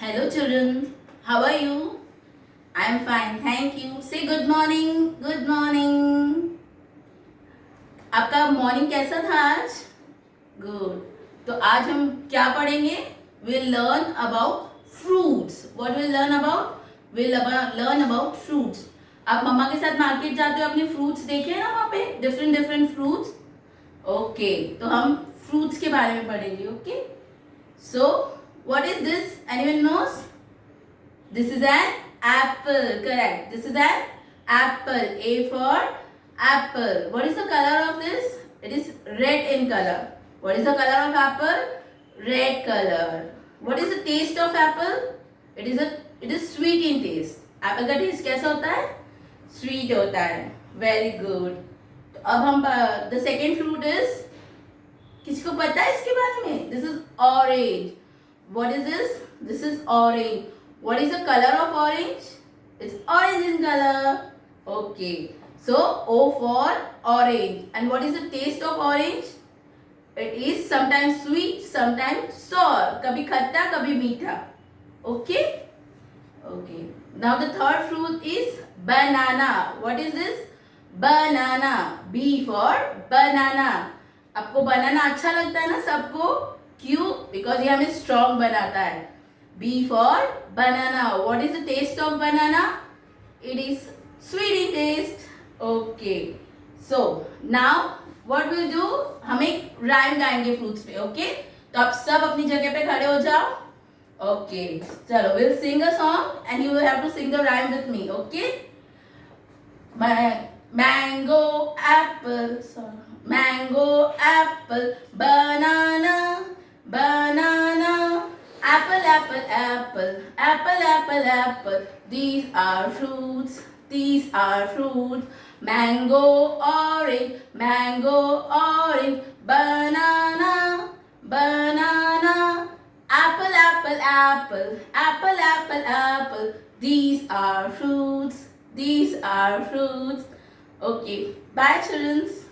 Hello children, how are you? I am fine, thank you. Say good morning, good morning. आपका morning कैसा था आज? Good तो आज हम क्या पढ़ेंगे? Will learn about fruits what will learn about will learn about fruits आप मम्मा के साथ मार्केट जाते हो अपने फ्रूट्स देखे हैं ना वहाँ पे? डिफरेंट डिफरेंट फ्रूट्स ओके तो हम फ्रूट्स के बारे में पढ़ेंगे okay so what is this anyone knows this is an apple correct this is an apple A for apple. What is the color of this? It is red in color. What is the color of apple? Red color. What is the taste of apple? It is a it is sweet in taste. Apple का taste कैसा होता है? Sweet होता है. Very good. तो अब हम the second fruit is को पता है इसके बारे में? This is orange. What is this? This is orange. What is the color of orange? It's orange in color. Okay. So O for orange. And what is the taste of orange? It is sometimes sweet, sometimes sour. Kabhi khatta, kabhi meetha. Okay? Okay. Now the third fruit is banana. What is this? Banana. B for banana. आपको बनाना अच्छा लगता है ना सबको क्यों? Because ये हमें strong बनाता है। B for banana what is the taste of banana it is sweet in taste okay so now what will do हम एक राइम गाएँगे फ्रूट्स पे ओके तो आप सब अपनी जगह पे खड़े हो जाओ। ओके चलो will sing a song and you have to sing the rhyme with me okay mango apple mango apple banana apple apple apple apple apple these are fruits these are fruits mango, orange, mango, orange, banana, banana, apple, apple, apple, apple, apple, apple. These are fruits, these are fruits. Okay, bye children.